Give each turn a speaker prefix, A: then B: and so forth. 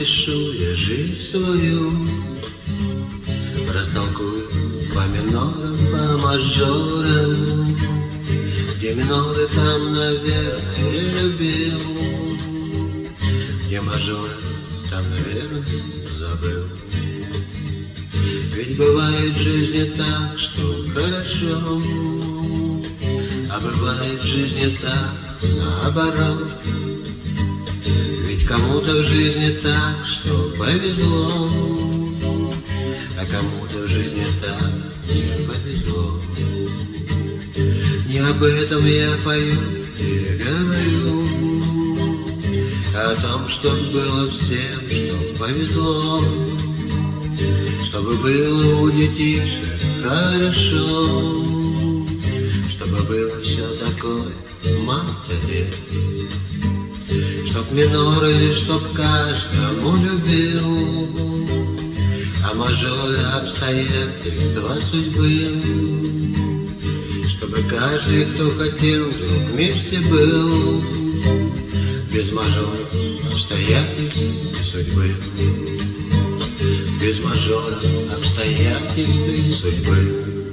A: опишу я жизнь свою, Растолкую по минорам, по мажорам, Где миноры там, наверное, любил, Где мажоры там, наверное, забыл. Ведь бывает в жизни так, что хорошо, А бывает в жизни так, наоборот. Кому-то в жизни так, что повезло, А кому-то в жизни так не повезло. Не об этом я пою и говорю, О том, что было всем, что повезло, Чтобы было у детишек хорошо, Чтобы было все такое, мать миноры, чтоб каждому любил, А мажоры обстоятельства судьбы. Чтобы каждый, кто хотел, вдруг вместе был, Без мажоров обстоятельств и судьбы. Без мажоров обстоятельств и судьбы.